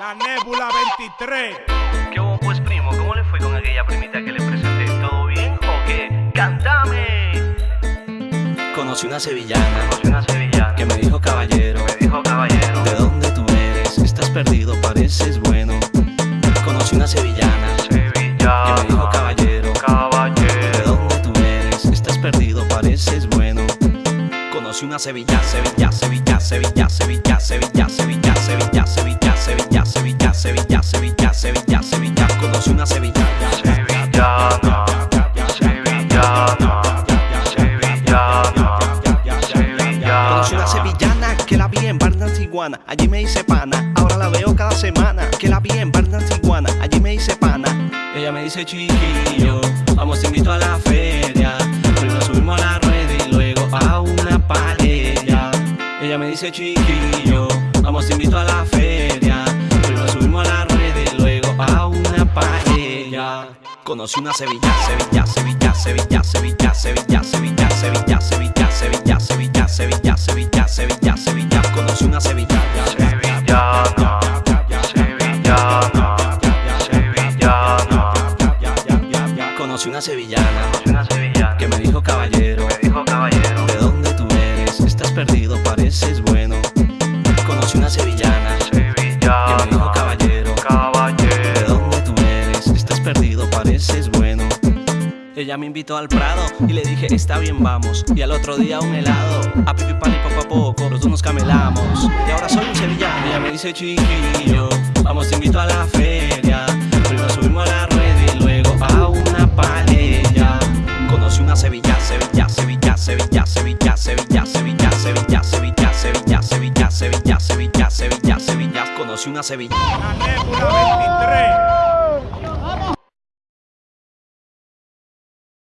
La Nébula 23. ¿Qué hubo pues primo? ¿Cómo le fue con aquella primita que le presenté? ¿Todo bien o qué? ¡Cántame! Conocí una sevillana Conocí una sevillana que me dijo caballero. me dijo caballero ¿De dónde tú eres? Estás perdido, pareces bueno. Conocí una sevillana Sevillana que me dijo caballero. ¿De Caballero dónde tú eres? Estás perdido, pareces bueno. Conocí una Sevilla, Sevilla, Sevilla, Sevilla, Sevilla, Sevilla, Sevilla, Sevilla, Sevilla, Sevilla, Sevilla, Sevilla, Sevilla. Conocí una Sevilla. Sevillana Sevillana Sevillana Conocí una sevillana que la vi en Barnas Iguana. Allí me hice pana, ahora la veo cada semana. Que la vi en Barnas Iguana, allí me hice pana. Ella me dice chiquillo, vamos te invito a la feria. Primero subimos a la rueda y luego a una paella. Ella me dice chiquillo, vamos te invito a la feria. Paella. Conocí una Sevilla, Sevilla, Sevilla, Sevilla, Sevilla, Sevilla, Sevilla, Sevilla, Sevilla, Sevilla, Sevilla, Sevilla, Sevilla, Sevilla, Sevilla. Conocí una Sevilla. Sevillana Sevillana Sevillana Conocí una sevillana Conocí una sevillana que me dijo caballero Ella me invitó al Prado y le dije, está bien, vamos. Y al otro día un helado. A pipi pan y poco a poco, los dos nos camelamos. Y ahora soy un sevillano. Ella me dice, chiquillo, vamos, te invito a la feria. Primero subimos a la rueda y luego a una paella. Conocí una Sevilla, Sevilla, Sevilla, Sevilla, Sevilla, Sevilla, Sevilla, Sevilla, Sevilla, Sevilla, Sevilla, Sevilla, Sevilla, Sevilla, Sevilla. Conocí una Sevilla. La Nébula 23.